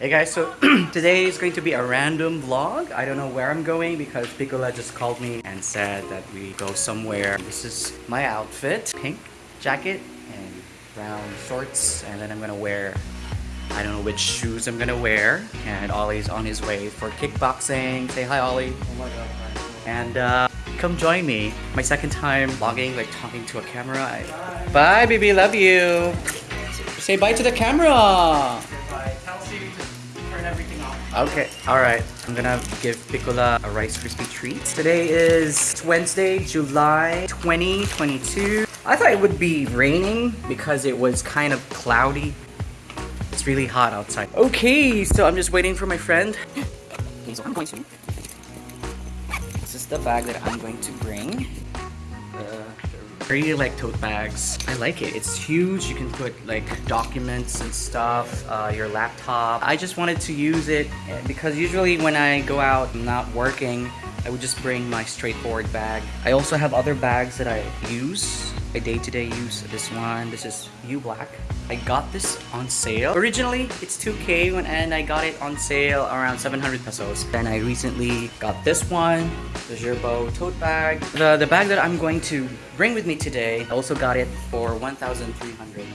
Hey guys, so today is going to be a random vlog. I don't know where I'm going because Piccola just called me and said that we go somewhere. This is my outfit. Pink jacket and brown shorts. And then I'm gonna wear, I don't know which shoes I'm gonna wear. And Ollie's on his way for kickboxing. Say hi, Ollie. Oh my god. And uh, come join me. My second time vlogging, like talking to a camera. I... Bye, baby. Love you. Say bye to the camera. Okay, alright. I'm gonna give Piccola a Rice Krispie treat. Today is Wednesday, July 2022. I thought it would be raining because it was kind of cloudy. It's really hot outside. Okay, so I'm just waiting for my friend. Okay, so I'm going to... This is the bag that I'm going to bring. Really like tote bags. I like it. It's huge. You can put like documents and stuff, uh, your laptop. I just wanted to use it eh, because usually when I go out I'm not working, I would just bring my straightforward bag. I also have other bags that I use a day-to-day use. This one, this is U Black. I got this on sale. Originally, it's 2K when, and I got it on sale around 700 pesos. Then I recently got this one, the Gerbo tote bag. The, the bag that I'm going to bring with me today, I also got it for 1,300.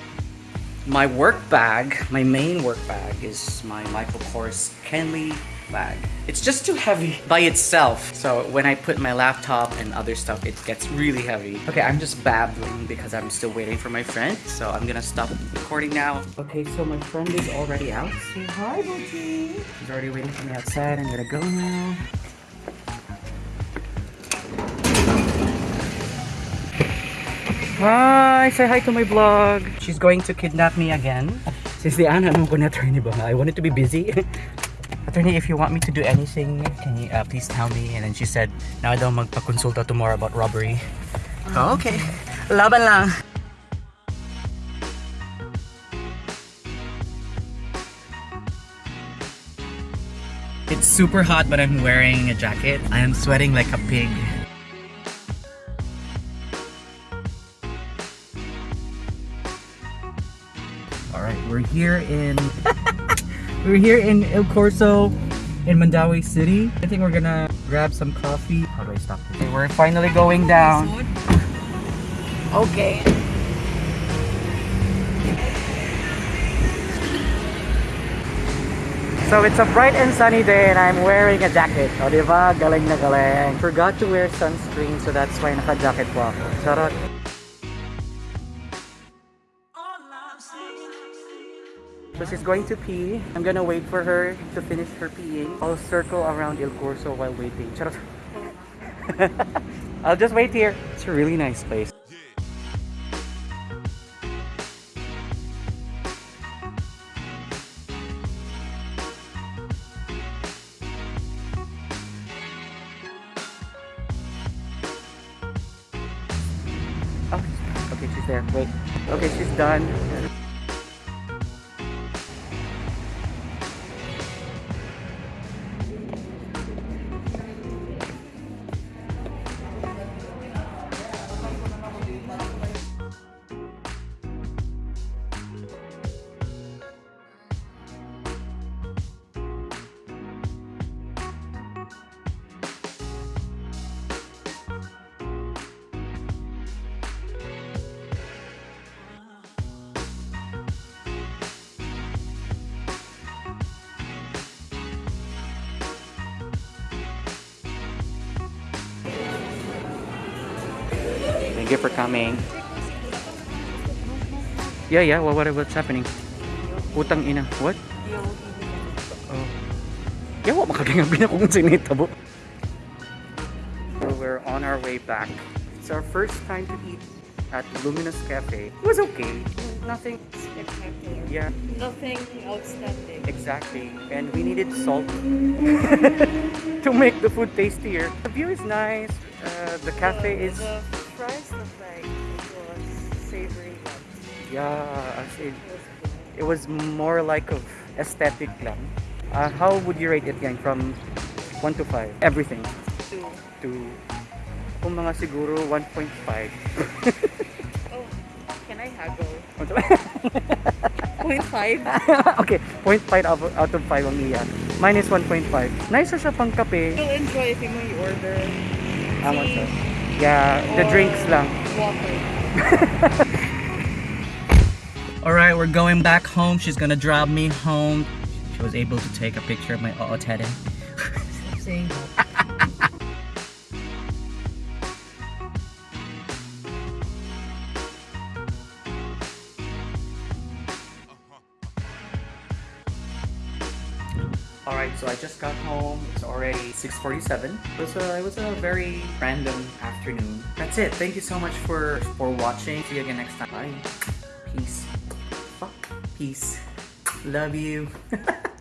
My work bag, my main work bag is my Michael Kors Kenly bag. It's just too heavy by itself. So when I put my laptop and other stuff, it gets really heavy. Okay, I'm just babbling because I'm still waiting for my friend. So I'm gonna stop recording now. Okay, so my friend is already out. Say hi, Booty. He's already waiting for me outside. I'm gonna go now. Hi! Say hi to my vlog. She's going to kidnap me again. Since the Anna, I'm gonna turn I wanted to be busy. Attorney, if you want me to do anything, can you uh, please tell me? And then she said, na daw magpa-consulta tomorrow about robbery. Oh, okay. Laban lang. It's super hot but I'm wearing a jacket. I am sweating like a pig. Alright, we're here in We're here in Il Corso in Mandaue City. I think we're gonna grab some coffee. How do I stop this? We're finally going down. Okay. So it's a bright and sunny day and I'm wearing a jacket. Oh, o diba? Galing na galing. Forgot to wear sunscreen so that's why naka-jacket po ako. Charot. So she's going to pee. I'm gonna wait for her to finish her peeing. I'll circle around Il Corso while waiting. I'll just wait here. It's a really nice place. Oh, okay, she's there. Wait. Okay, she's done. Thank you for coming. Yeah, yeah. Well, what, what's happening? Utang ina. What? Oh. Yeah, what makagangabin na kung sinitabo. So we're on our way back. It's our first time to eat at Luminous Cafe. It was okay. Nothing spectacular. Yeah. Nothing outstanding. Exactly. And we needed salt to make the food tastier. The view is nice. Uh, the cafe the, is... The fries looked like it savory Yeah, as in, it was more like of aesthetic lang. Uh, how would you rate it gang from 1 to 5? Everything. Two. To kung mga siguro 1.5. Oh, can I haggle? 0.5. okay, 0.5 out of- out of 5 ang iya. Mine is 1.5. Nice siya pang kape. You'll enjoy if you order Tama siya. Yeah, the or drinks lang. water. Alright, we're going back home. She's gonna drop me home. She was able to take a picture of my. Saying Alright, so I just got home. It's already 6.47. It was, a, it was a very random afternoon. That's it. Thank you so much for, for watching. See you again next time. Bye. Peace. Fuck. Peace. Love you.